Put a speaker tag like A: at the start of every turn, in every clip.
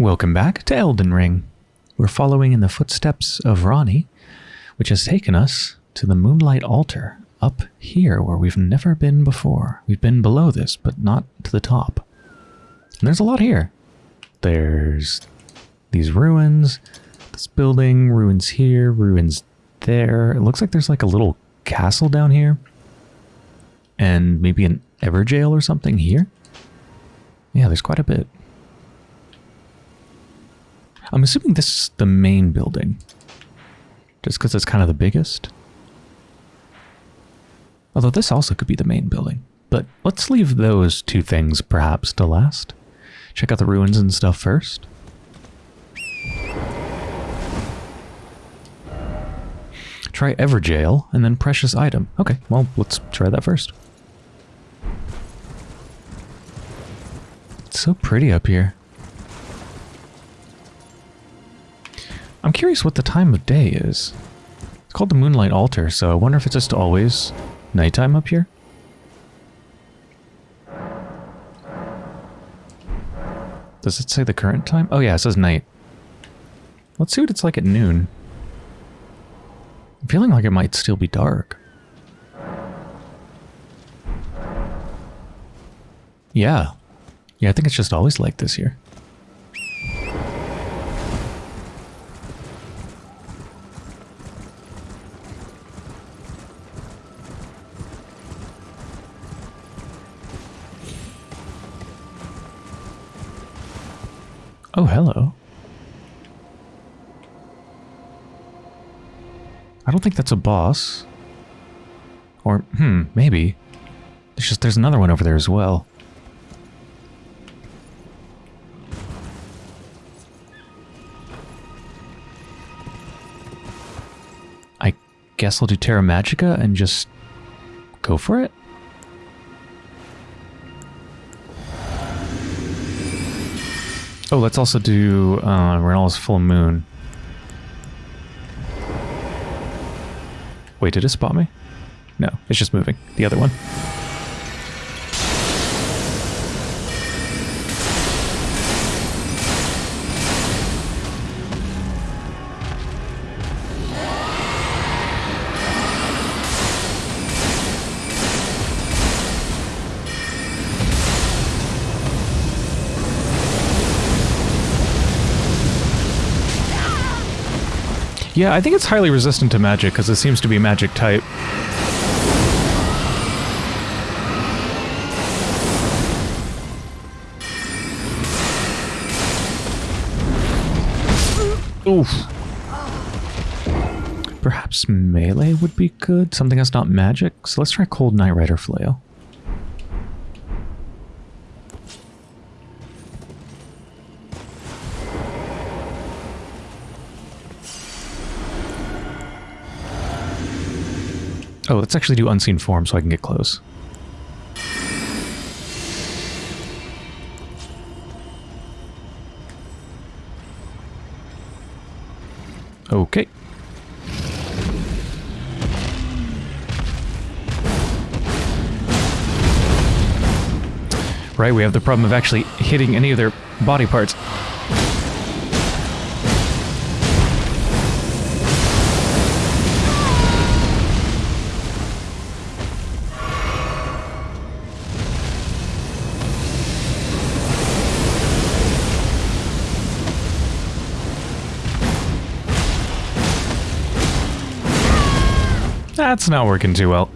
A: Welcome back to Elden Ring. We're following in the footsteps of Ranni, which has taken us to the Moonlight Altar up here where we've never been before. We've been below this, but not to the top. And there's a lot here. There's these ruins, this building, ruins here, ruins there. It looks like there's like a little castle down here. And maybe an Evergaol or something here. Yeah, there's quite a bit. I'm assuming this is the main building. Just because it's kind of the biggest. Although this also could be the main building. But let's leave those two things perhaps to last. Check out the ruins and stuff first. Try Evergaol and then Precious Item. Okay, well, let's try that first. It's so pretty up here. I'm curious what the time of day is. It's called the Moonlight Altar, so I wonder if it's just always nighttime up here? Does it say the current time? Oh yeah, it says night. Let's see what it's like at noon. I'm feeling like it might still be dark. Yeah. Yeah, I think it's just always like this here. Oh, hello. I don't think that's a boss. Or, hmm, maybe. There's just, there's another one over there as well. I guess I'll do Terra Magica and just go for it? Let's also do uh, Rennala's Full Moon. Wait, did it spot me? No, it's just moving. The other one. Yeah, I think it's highly resistant to magic because it seems to be magic type. Oof. Perhaps melee would be good? Something that's not magic? So let's try Cold Night Rider Flail. Oh, let's actually do unseen form so I can get close. Okay. Right, we have the problem of actually hitting any of their body parts. That's not working too well.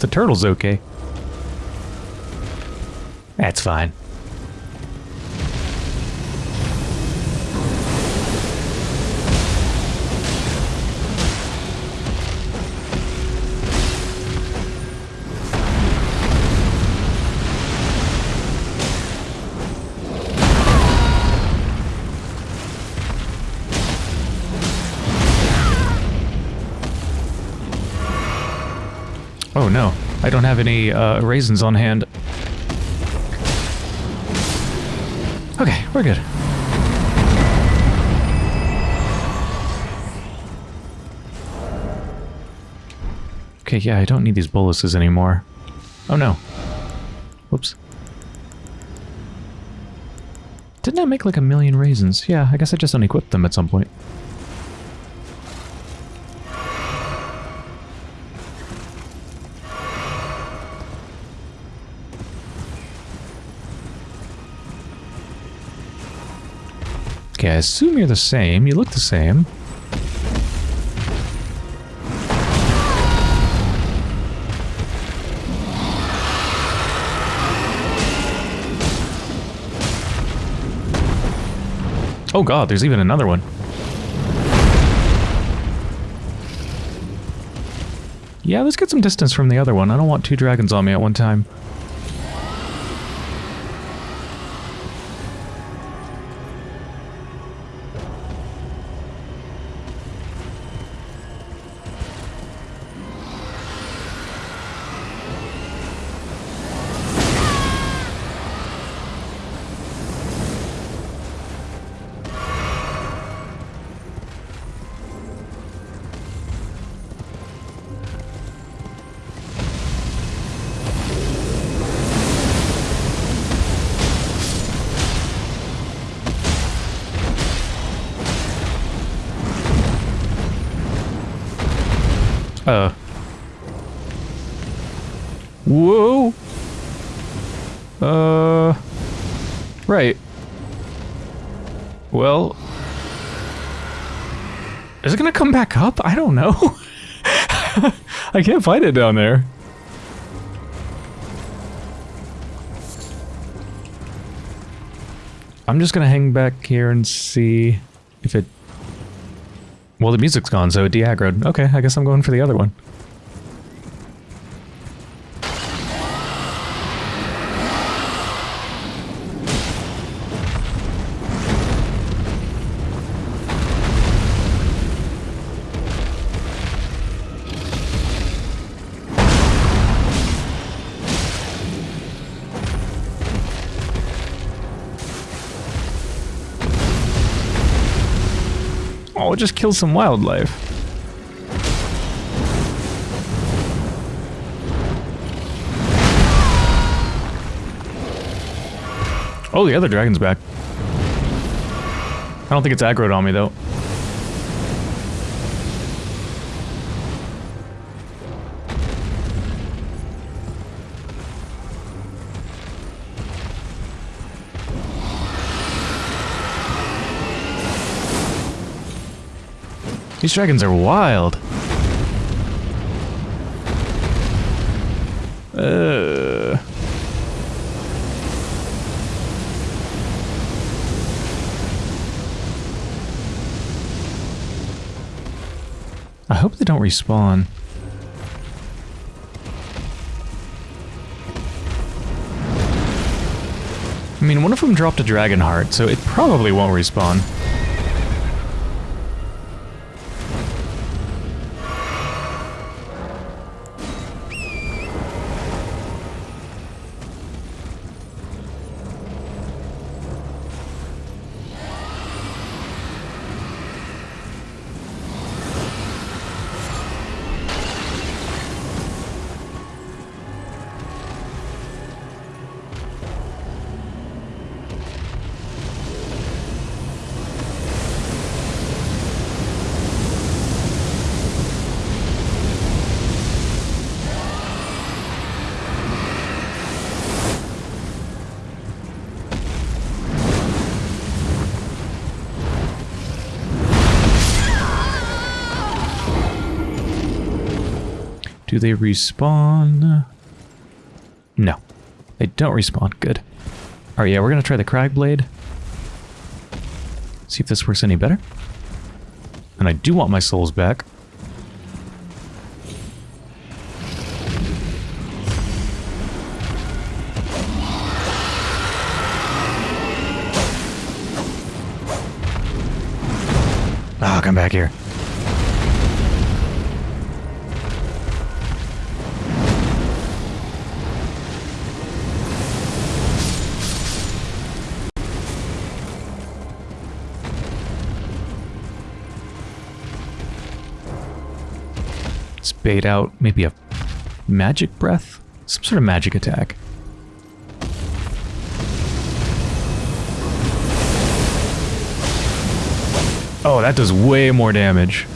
A: The turtle's okay. That's fine. Have any uh, raisins on hand. Okay, we're good. Okay, yeah, I don't need these boluses anymore. Oh no. Whoops. Didn't I make like a million raisins? Yeah, I guess I just unequipped them at some point. I assume you're the same. You look the same. Oh god, there's even another one. Yeah, let's get some distance from the other one. I don't want two dragons on me at one time. I can't find it down there. I'm just gonna hang back here and see if it... Well, the music's gone, so it de-aggroed. Okay, I guess I'm going for the other one. Just kill some wildlife. Oh, the other dragon's back. I don't think it's aggroed on me, though. These dragons are wild. Uh. I hope they don't respawn. I mean, one of them dropped a dragon heart, so it probably won't respawn. They respawn? No. They don't respawn. Good. Alright, yeah, we're gonna try the Crag Blade. See if this works any better. And I do want my souls back. Bait out maybe a magic breath? Some sort of magic attack. Oh, that does way more damage.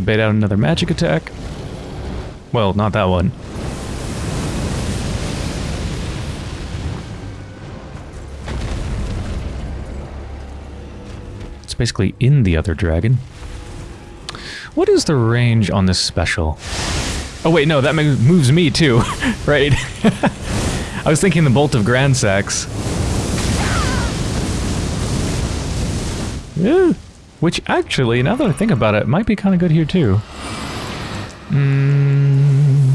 A: To bait out another magic attack. Well, not that one. It's basically in the other dragon. What is the range on this special? Oh wait, no, that moves me too, right? I was thinking the Bolt of Gransax. Yeah. Which actually, now that I think about it, might be kind of good here too. Mm,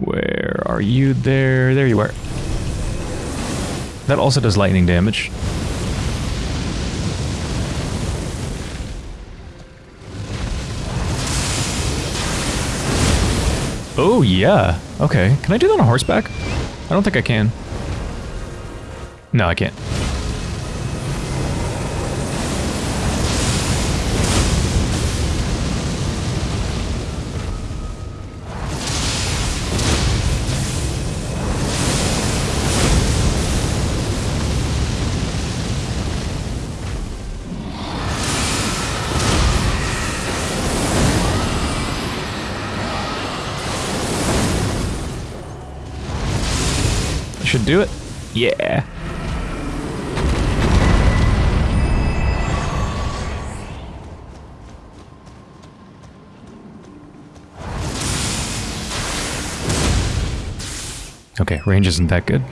A: where are you there? There you are. That also does lightning damage. Oh, yeah. Okay. Can I do that on horseback? I don't think I can. No, I can't. Should do it. Yeah. Okay, range isn't that good.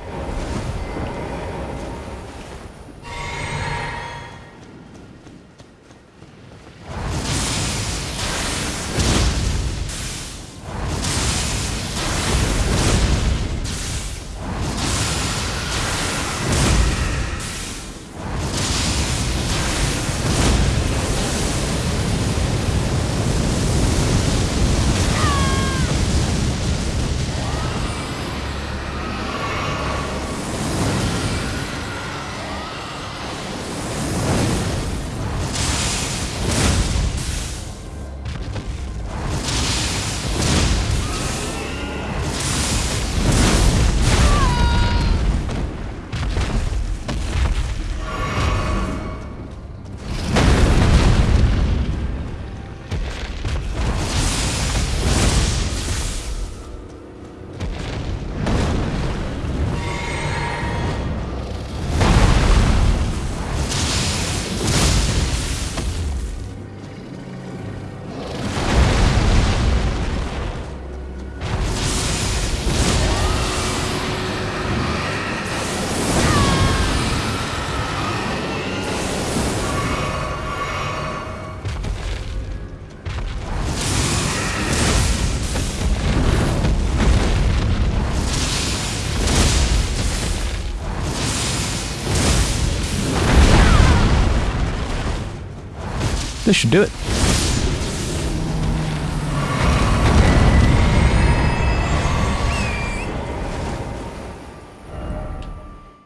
A: This should do it.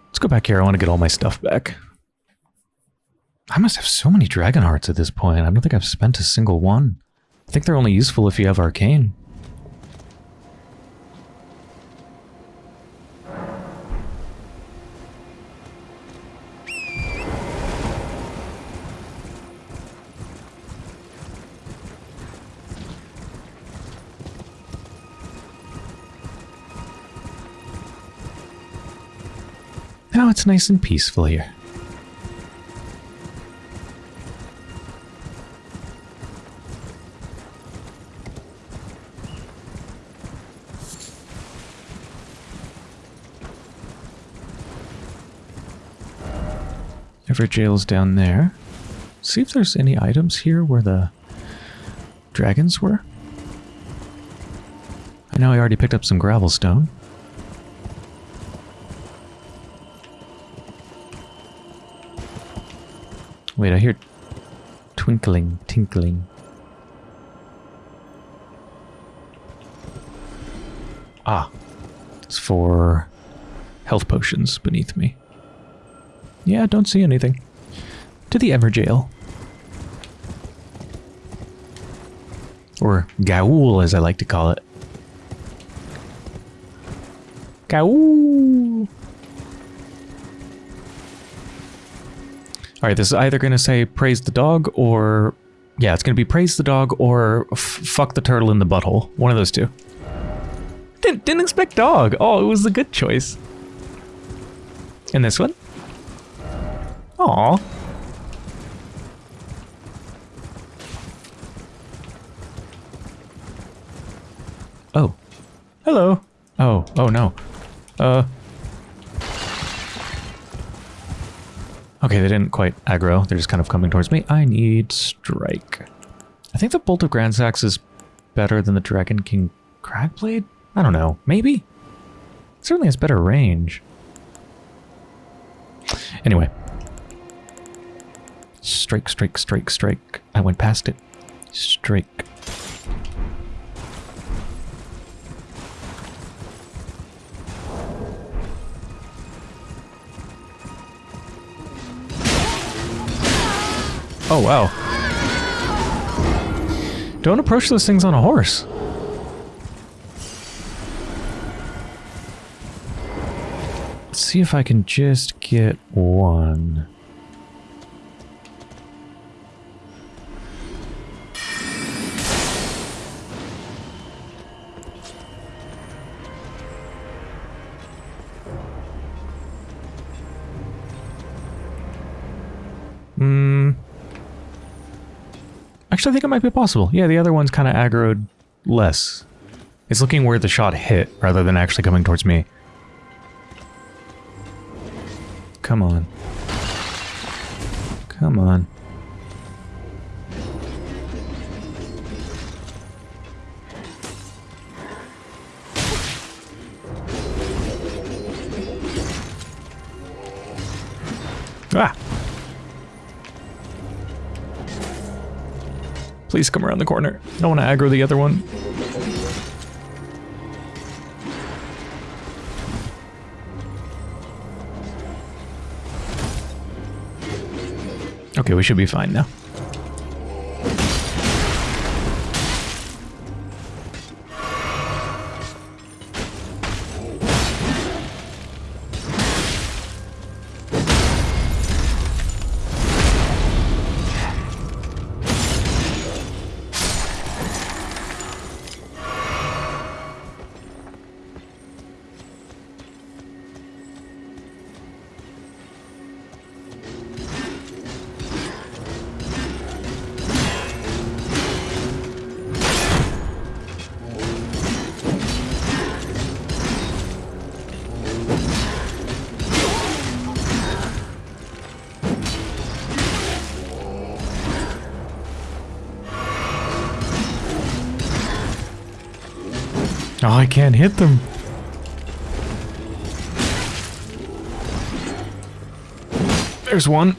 A: Let's go back here. I want to get all my stuff back. I must have so many dragon hearts at this point. I don't think I've spent a single one. I think they're only useful if you have arcane. Now it's nice and peaceful here. Evergaol's down there. See if there's any items here where the dragons were. I know I already picked up some gravel stone. Wait, I hear twinkling, tinkling. Ah, it's for health potions beneath me. Yeah, don't see anything. To the Evergaol. Or Gaul, as I like to call it. Gaul! Alright, this is either going to say praise the dog or... Yeah, it's going to be praise the dog or fuck the turtle in the butthole. One of those two. Didn't, didn't expect dog. Oh, it was a good choice. And this one? Aw. Oh. Hello. Oh, oh no. Uh. Okay, they didn't quite aggro. They're just kind of coming towards me. I need strike. I think the Bolt of Gransax is better than the Dragon King Cragblade? I don't know. Maybe? It certainly has better range. Anyway. Strike, strike, strike, strike. I went past it. Strike. Oh, wow. Don't approach those things on a horse. Let's see if I can just get one. Actually, I think it might be possible. Yeah, the other one's kind of aggroed less. It's looking where the shot hit rather than actually coming towards me. Come on. Come on. Please come around the corner. I don't want to aggro the other one. Okay, we should be fine now. I can't hit them. There's one.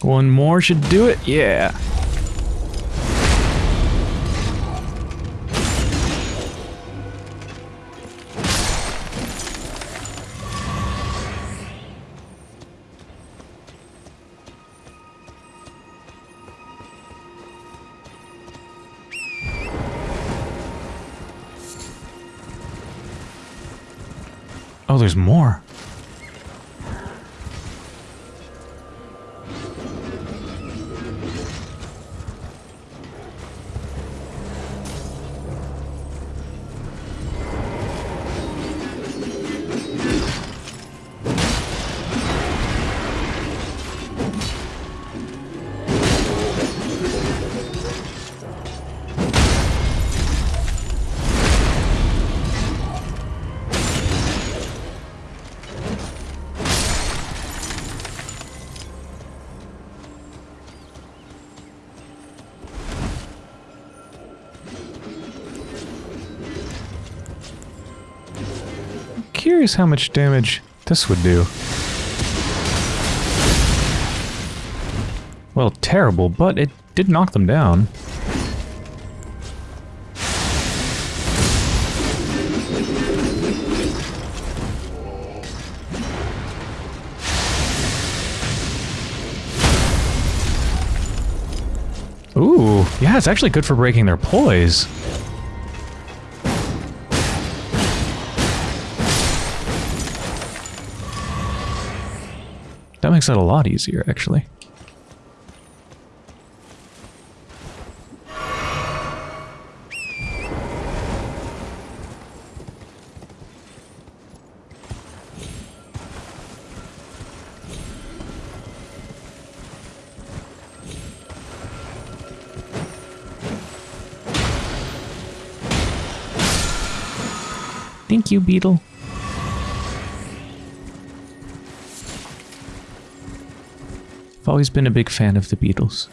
A: One more should do it. Yeah. Curious how much damage this would do. Well, terrible, but it did knock them down. Ooh, yeah, it's actually good for breaking their poise. Makes it a lot easier, actually. Thank you, Beetle. Always been a big fan of the Beatles.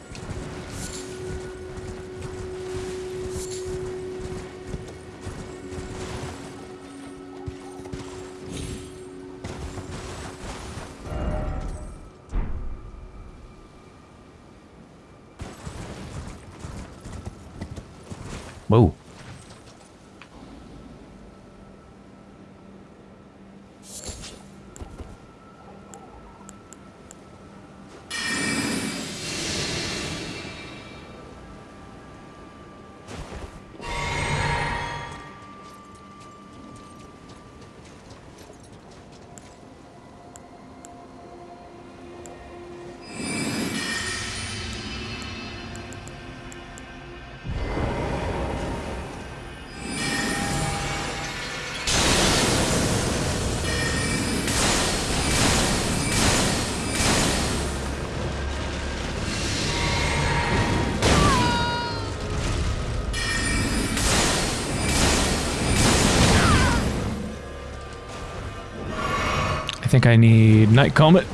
A: Think I need Night Comet.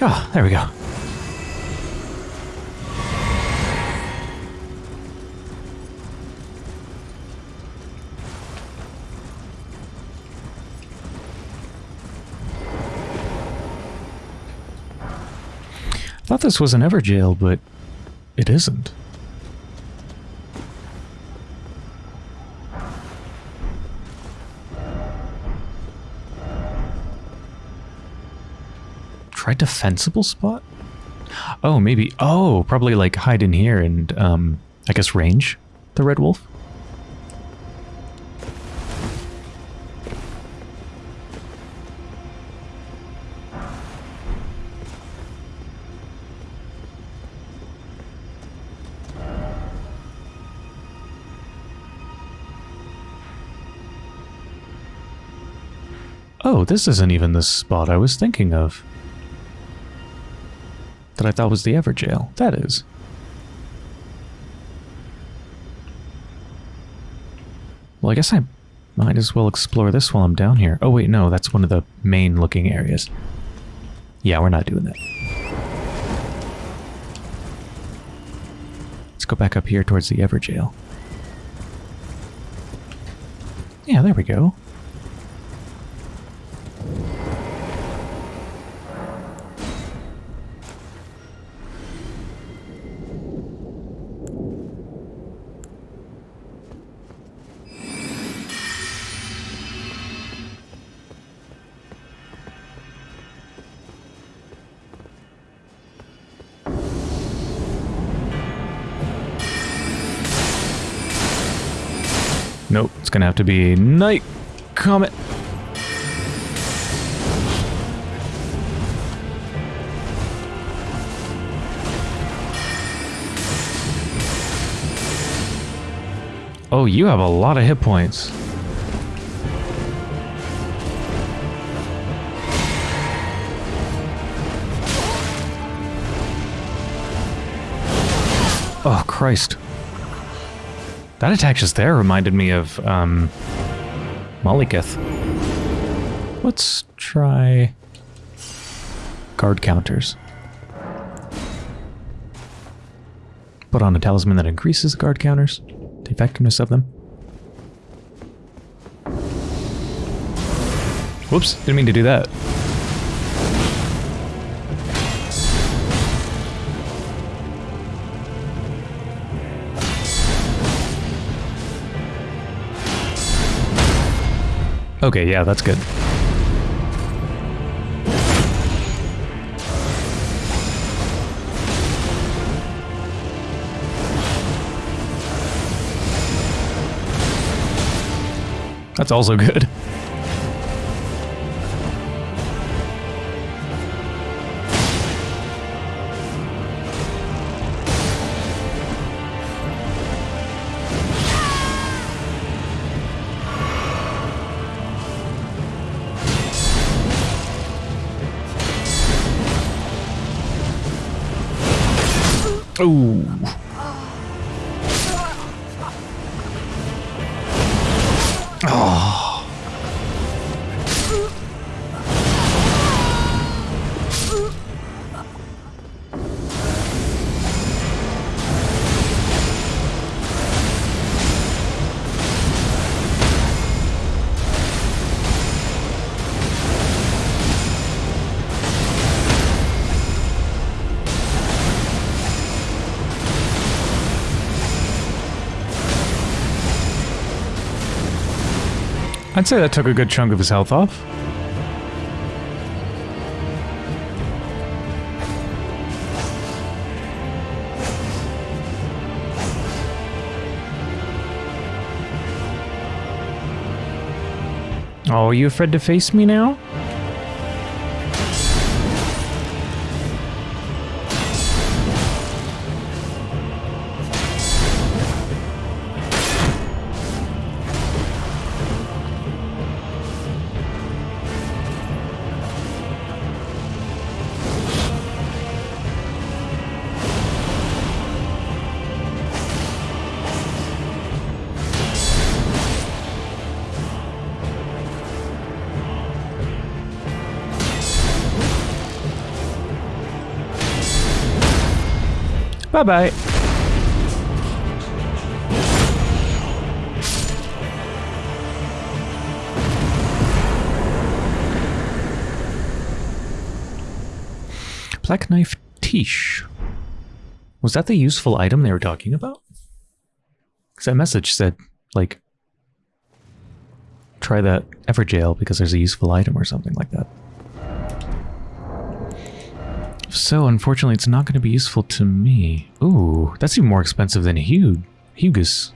A: Oh, there we go. I thought this was an Evergaol, but it isn't. Try defensible spot? Oh, maybe. Oh, probably like hide in here and, um, I guess range the Red Wolf. Oh, this isn't even the spot I was thinking of. That I thought was the Evergaol. That is. Well, I guess I might as well explore this while I'm down here. Oh, wait, no, that's one of the main looking areas. Yeah, we're not doing that. Let's go back up here towards the Evergaol. Yeah, there we go. It's gonna have to be Night Comet. Oh, you have a lot of hit points. Oh, Christ. That attack just there reminded me of, um. Let's try guard counters. Put on a talisman that increases guard counters, the effectiveness of them. Whoops, didn't mean to do that. Okay, yeah, that's good. That's also good. Ooh. I'd say that took a good chunk of his health off. Oh, are you afraid to face me now? Bye-bye. Black Knife Tiche. Was that the useful item they were talking about? Because that message said, like, try that Evergaol because there's a useful item or something like that. So, unfortunately, it's not going to be useful to me. Ooh, that's even more expensive than Hugh. Hugus.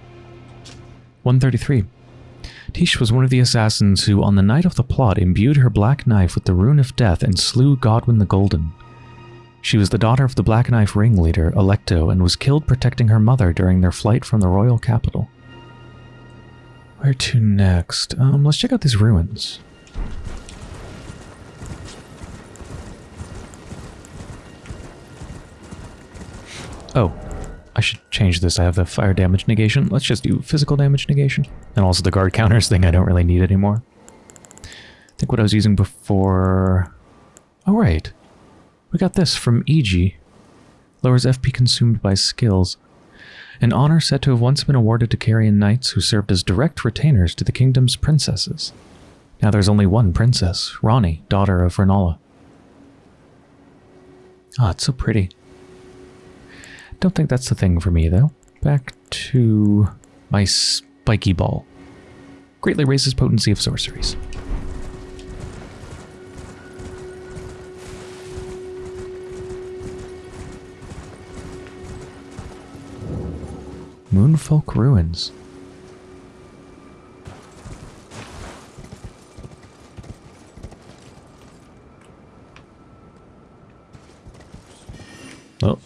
A: 133. Tiche was one of the assassins who, on the night of the plot, imbued her black knife with the rune of death and slew Godwin the Golden. She was the daughter of the Black Knife ringleader, Alecto, and was killed protecting her mother during their flight from the royal capital. Where to next? Um, let's check out these ruins. Oh, I should change this. I have the fire damage negation. Let's just do physical damage negation. And also the guard counters thing I don't really need anymore. I think what I was using before... Oh, right. We got this from EG. Lowers FP consumed by skills. An honor said to have once been awarded to Carian knights who served as direct retainers to the kingdom's princesses. Now there's only one princess, Ranni, daughter of Rennala. Ah, it's so pretty. Don't think that's the thing for me, though. Back to my spiky ball. Greatly raises potency of sorceries. Moonfolk Ruins. Oh.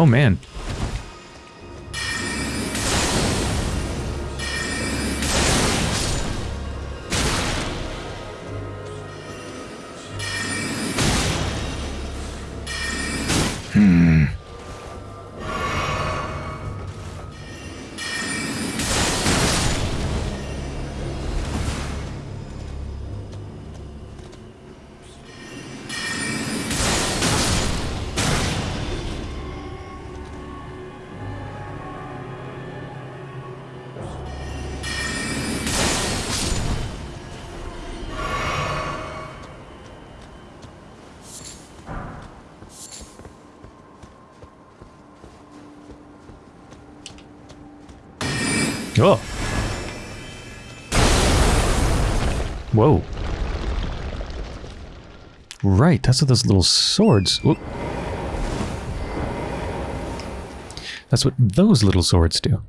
A: Oh man. Right, that's what those little swords... Whoop. That's what those little swords do.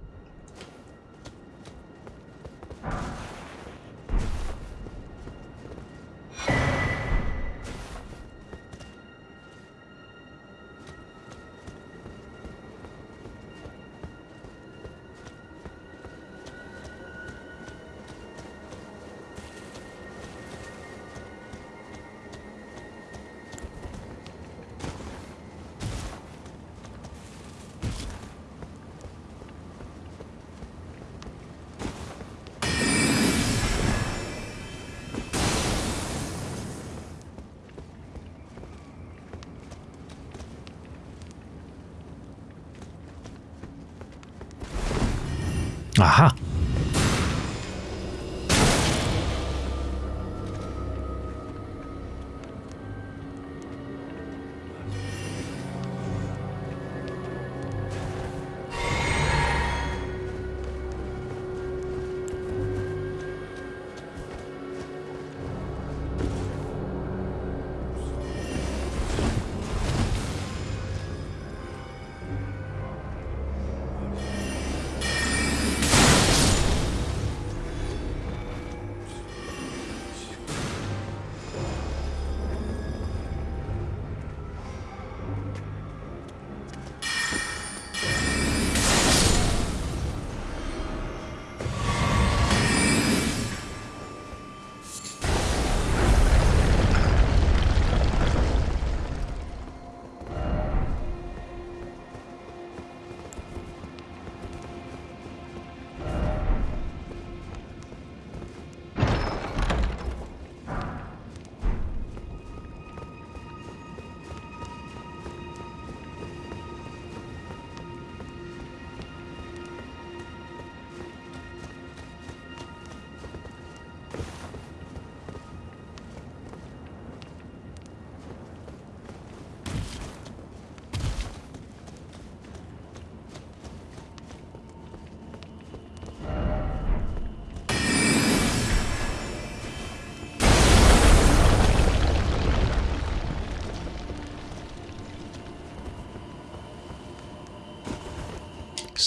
A: 啊哈。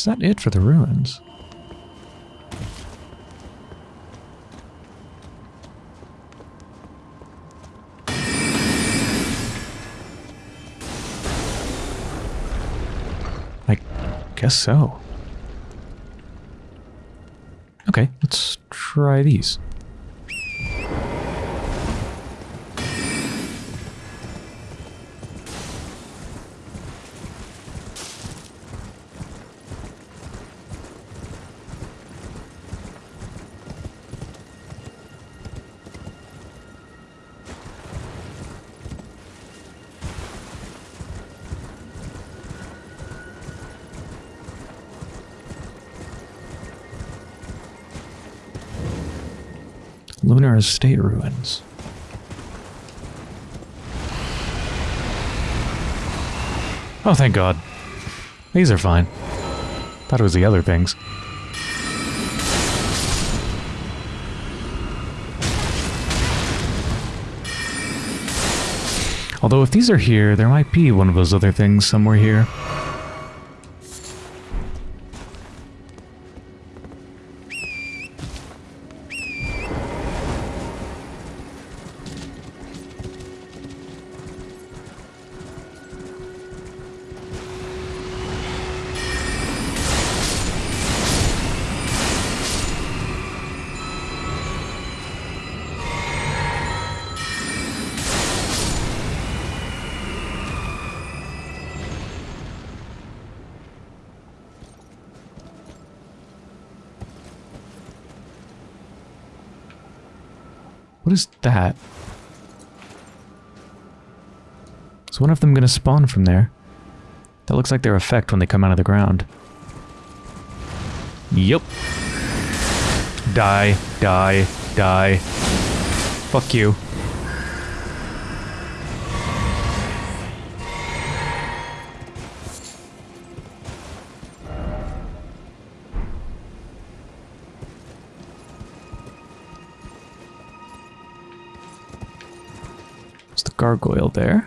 A: Is that it for the ruins? I guess so. Okay, let's try these. Lunar Estate ruins. Oh, thank God. These are fine. Thought it was the other things. Although if these are here, there might be one of those other things somewhere here. What is that? Is one of them going to spawn from there? That looks like their effect when they come out of the ground. Yup. Die, die, die. Fuck you. Gargoyle there.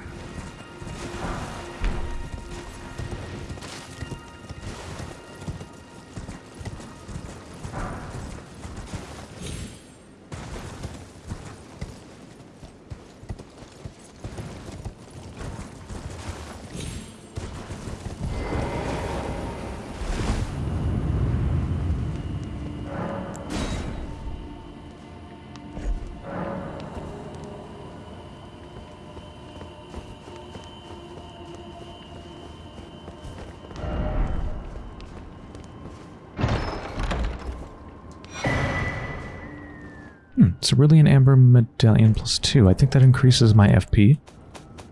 A: Cerulean Amber Medallion plus 2. I think that increases my FP.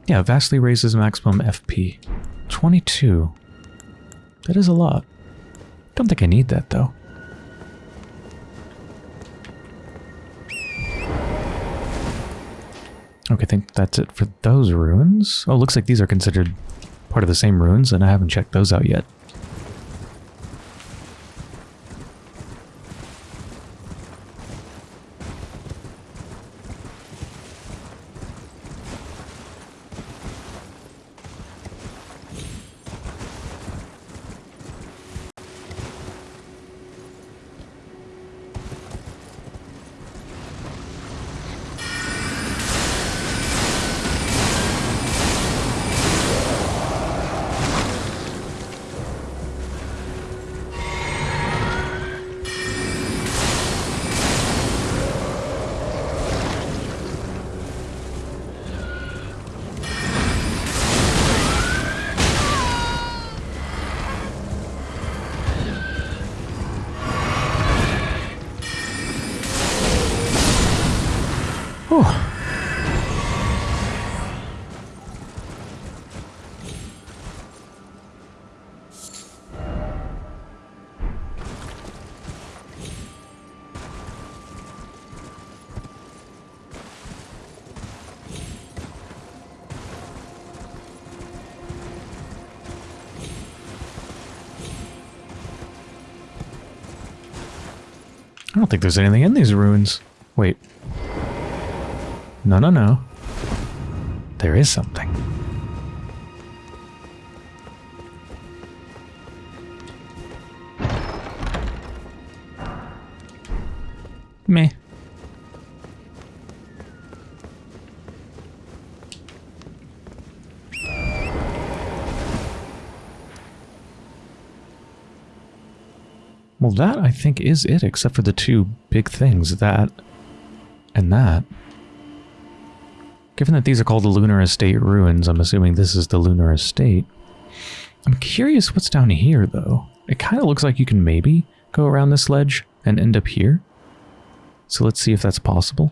A: Yeah, vastly raises maximum FP. 22. That is a lot. Don't think I need that, though. Okay, I think that's it for those ruins. Oh, looks like these are considered part of the same ruins, and I haven't checked those out yet. There's anything in these ruins. Wait. No, no, no. There is something. That, I think, is it, except for the two big things, that and that. Given that these are called the Lunar Estate Ruins, I'm assuming this is the Lunar Estate. I'm curious what's down here, though. It kind of looks like you can maybe go around this ledge and end up here. So let's see if that's possible.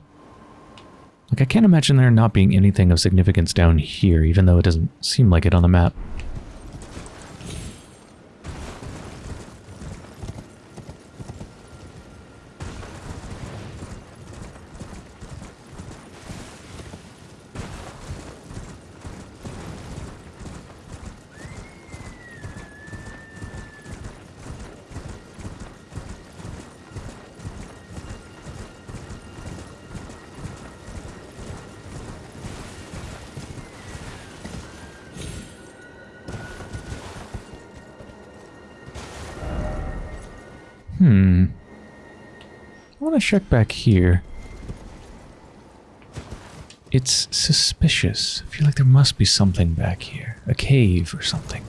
A: Like, I can't imagine there not being anything of significance down here, even though it doesn't seem like it on the map. Hmm. I want to check back here. It's suspicious. I feel like there must be something back here. A cave or something.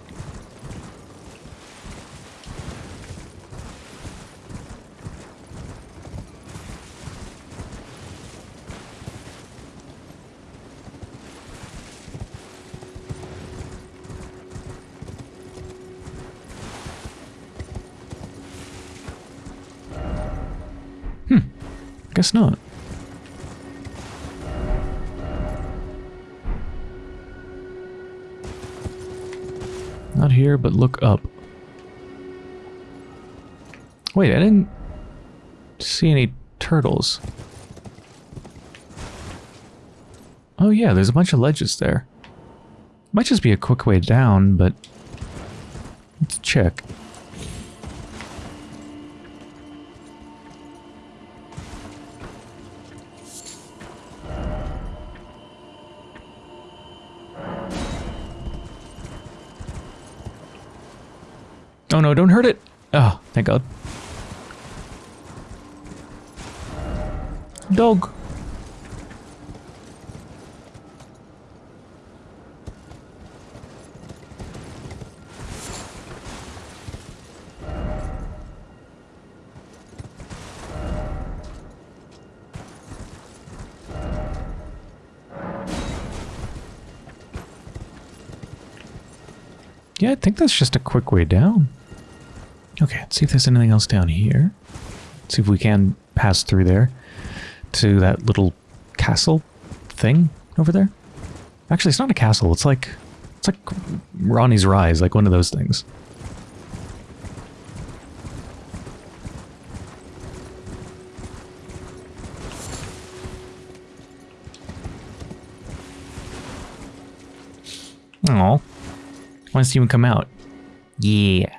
A: Guess not. Not here, but look up. Wait, I didn't see any turtles. Oh yeah, there's a bunch of ledges there. Might just be a quick way down, but let's check. Oh no, don't hurt it! Oh, thank god. Dog. Yeah, I think that's just a quick way down. Okay, let's see if there's anything else down here. Let's see if we can pass through there to that little castle thing over there. Actually, it's not a castle. It's like it's like Ranni's Rise, like one of those things. Oh, why does he even come out? Yeah.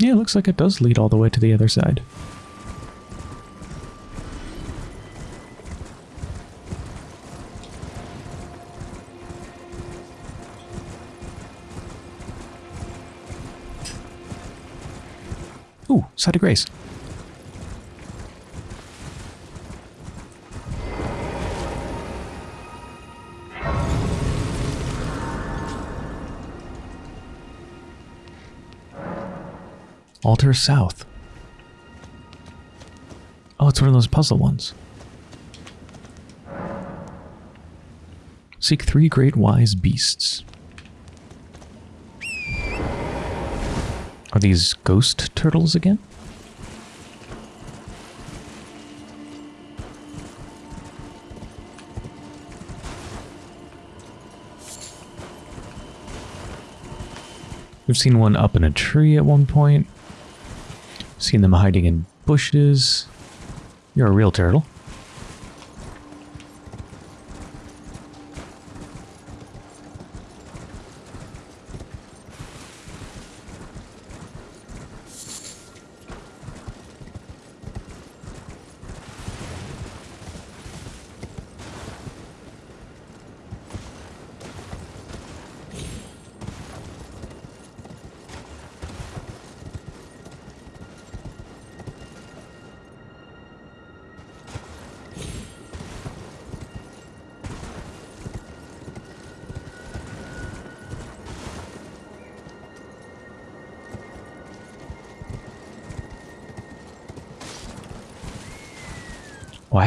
A: Yeah, it looks like it does lead all the way to the other side. Ooh, site of grace. Altar South. Oh, it's one of those puzzle ones. Seek three great wise beasts. Are these ghost turtles again? We've seen one up in a tree at one point. Seen them hiding in bushes. You're a real turtle.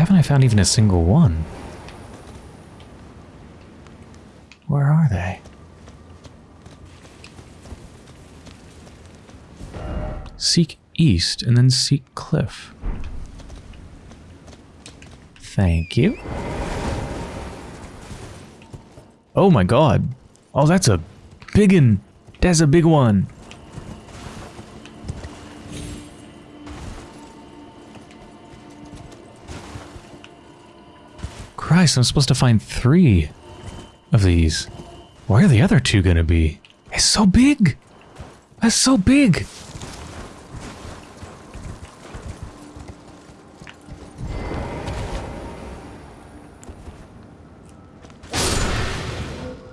A: Haven't I found even a single one? Where are they? Seek east and then seek cliff. Thank you. Oh my god. Oh, that's a big one. That's a big one. I'm supposed to find three of these. Where are the other two gonna be? It's so big! That's so big!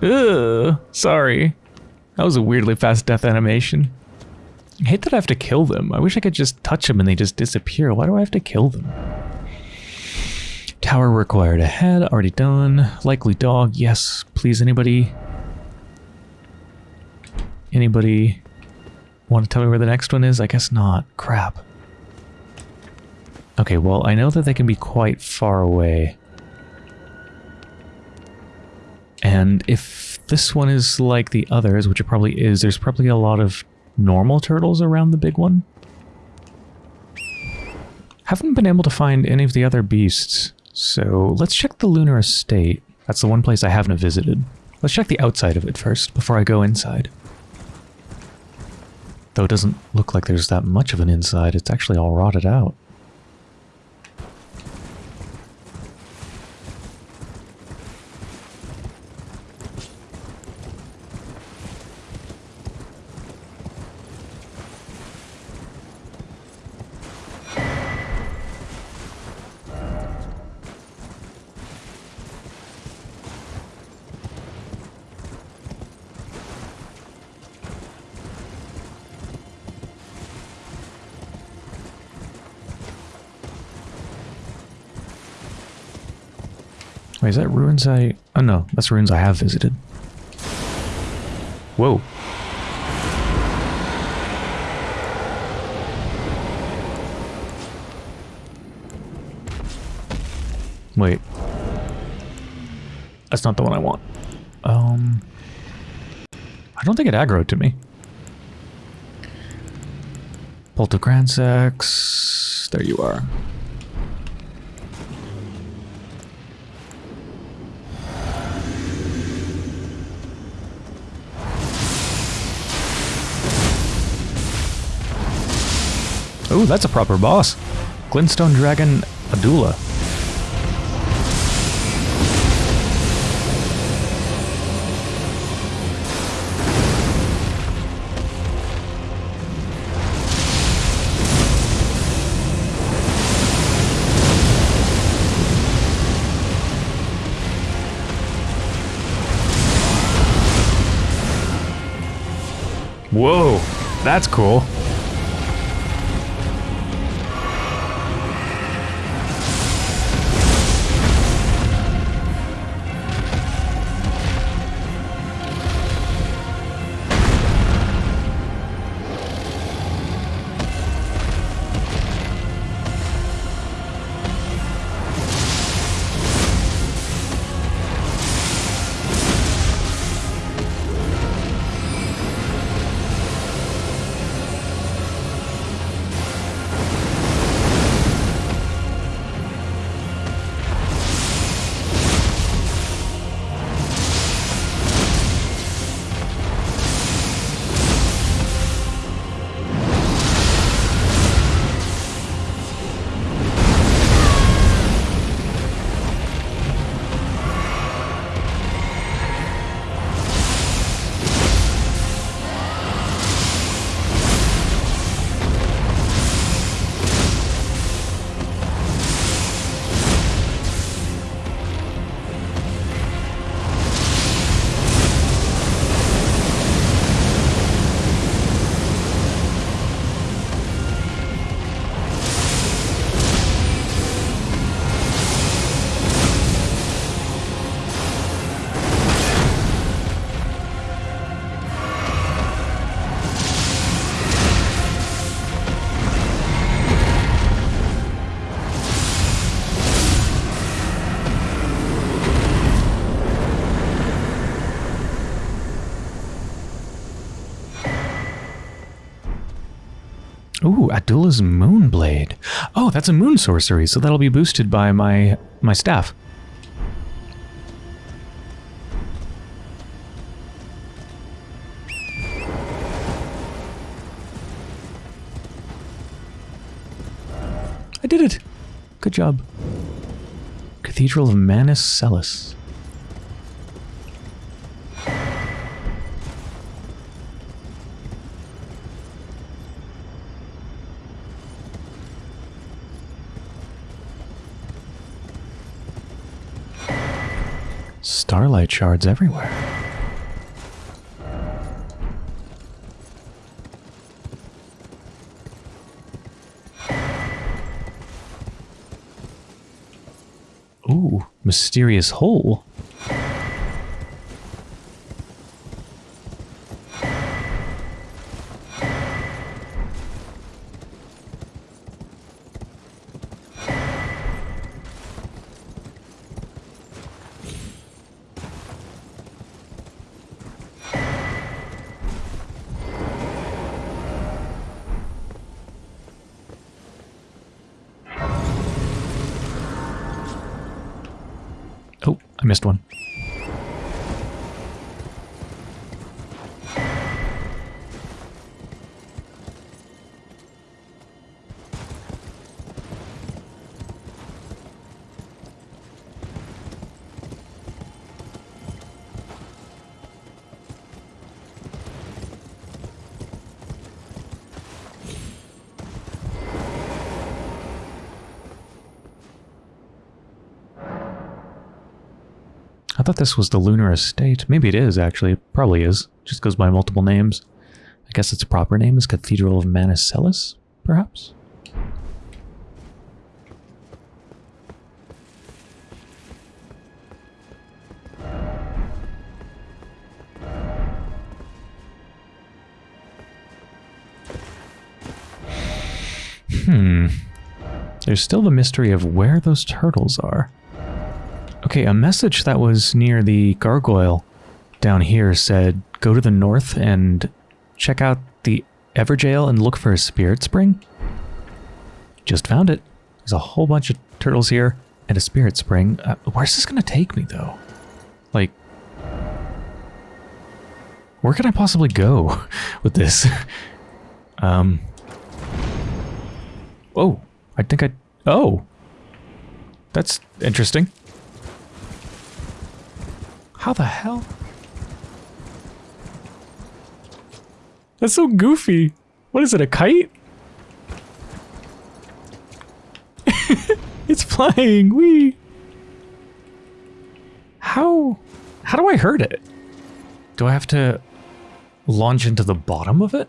A: Ugh, sorry. That was a weirdly fast death animation. I hate that I have to kill them. I wish I could just touch them and they just disappear. Why do I have to kill them? Tower required ahead, already done. Likely dog, yes. Please, anybody? Anybody want to tell me where the next one is? I guess not. Crap. Okay, well, I know that they can be quite far away. And if this one is like the others, which it probably is, there's probably a lot of normal turtles around the big one. Haven't been able to find any of the other beasts. So let's check the lunar estate. That's the one place I haven't visited. Let's check the outside of it first before I go inside. Though it doesn't look like there's that much of an inside, it's actually all rotted out. Wait, is that ruins I... Oh no, that's ruins I have visited. Whoa. Wait. That's not the one I want. Um... I don't think it aggroed to me. Poltogransax... There you are. Ooh, that's a proper boss. Glintstone Dragon Adula. Whoa, that's cool. Adula's Moonblade. Oh, that's a moon sorcery, so that'll be boosted by my my staff. I did it! Good job. Cathedral of Manus Celis. Starlight shards everywhere. Ooh, mysterious hole. This was the Lunar Estate. Maybe it is, actually. It probably is. Just goes by multiple names. I guess its proper name is Cathedral of Manus Celis, perhaps? Hmm. There's still the mystery of where those turtles are. Okay, a message that was near the gargoyle down here said, go to the north and check out the Evergaol and look for a spirit spring. Just found it. There's a whole bunch of turtles here and a spirit spring. Uh, where's this going to take me, though? Like, where can I possibly go with this? um. Oh, I think I... Oh. That's interesting. How the hell? That's so goofy. What is it, a kite? it's flying. Wee. How? How do I hurt it? Do I have to launch into the bottom of it?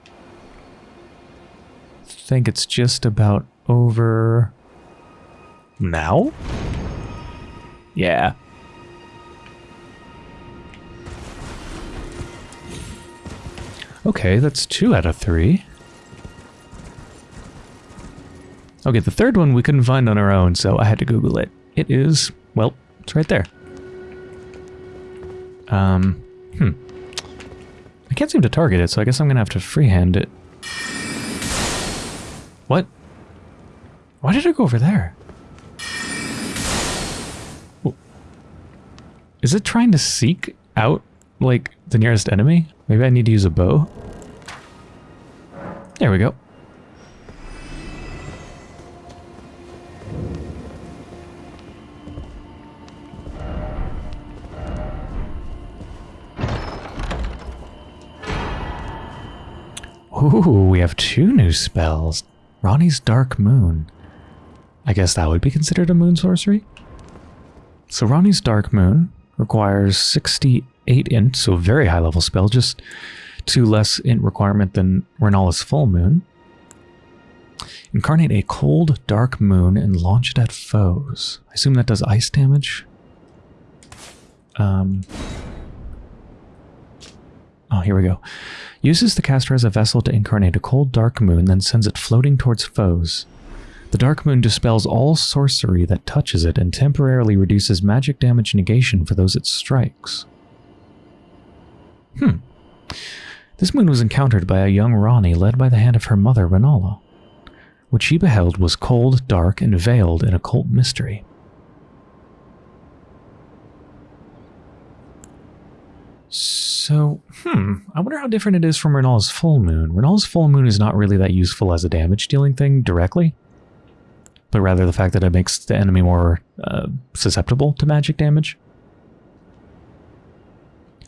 A: I think it's just about over now? Yeah. Okay, that's two out of three. Okay, the third one we couldn't find on our own, so I had to Google it. It is, well, it's right there. Um, hmm. I can't seem to target it, so I guess I'm gonna have to freehand it. What? Why did I go over there? Is it trying to seek out, like, the nearest enemy? Maybe I need to use a bow? There we go. Ooh, we have two new spells. Ranni's Dark Moon. I guess that would be considered a moon sorcery? So Ranni's Dark Moon requires 68 int, so very high level spell, just two less int requirement than Rennala's Full Moon. Incarnate a cold, dark moon and launch it at foes. I assume that does ice damage? Um, oh, here we go. Uses the caster as a vessel to incarnate a cold, dark moon, then sends it floating towards foes. The Dark Moon dispels all sorcery that touches it and temporarily reduces magic damage negation for those it strikes. Hmm. This moon was encountered by a young Ranni led by the hand of her mother, Rennala. What she beheld was cold, dark, and veiled in occult mystery. So, hmm, I wonder how different it is from Renal's full moon. Renal's full moon is not really that useful as a damage dealing thing directly, but rather the fact that it makes the enemy more uh, susceptible to magic damage.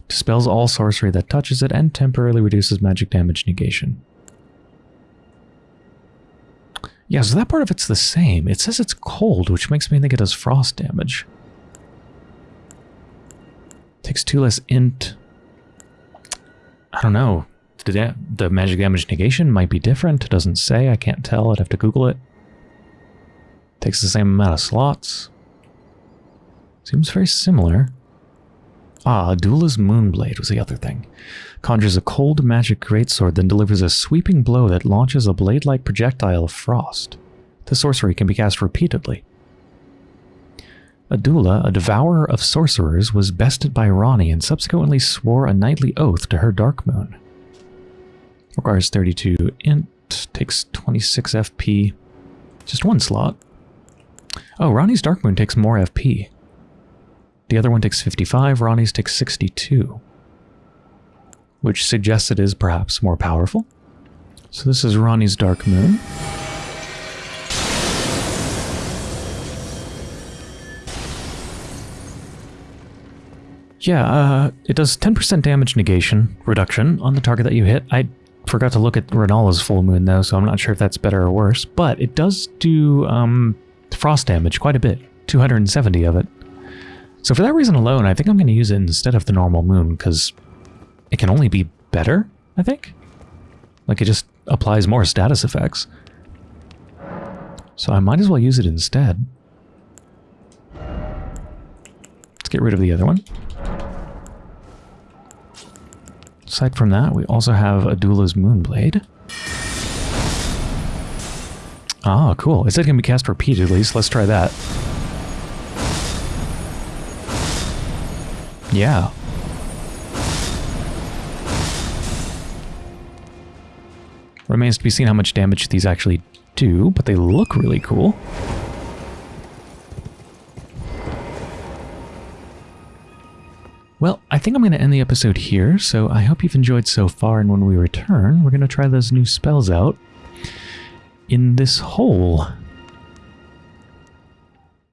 A: Dispels all sorcery that touches it and temporarily reduces magic damage negation. Yeah, so that part of it's the same. It says it's cold, which makes me think it does frost damage. Takes two less int. I don't know. The, the magic damage negation might be different. It doesn't say. I can't tell. I'd have to Google it. Takes the same amount of slots. Seems very similar. Ah, Adula's Moonblade was the other thing. Conjures a cold magic greatsword, then delivers a sweeping blow that launches a blade-like projectile of frost. The sorcery can be cast repeatedly. Adula, a devourer of sorcerers, was bested by Ranni and subsequently swore a knightly oath to her Dark Moon. Requires 32 int, takes 26 FP, just one slot. Oh, Ranni's Dark Moon takes more FP. The other one takes 55, Ranni's takes 62. Which suggests it is perhaps more powerful. So this is Ranni's Dark Moon. Yeah, uh, it does 10% damage negation reduction on the target that you hit. I forgot to look at Rennala's full moon though, so I'm not sure if that's better or worse. But it does do um, frost damage quite a bit, 270 of it. So for that reason alone, I think I'm going to use it instead of the normal moon, because it can only be better, I think? Like it just applies more status effects. So I might as well use it instead. Let's get rid of the other one. Aside from that, we also have Adula's Moonblade. Ah, cool. It said it can be cast repeatedly, so let's try that. Yeah. Remains to be seen how much damage these actually do, but they look really cool. Well, I think I'm going to end the episode here, so I hope you've enjoyed so far, and when we return, we're going to try those new spells out in this hole.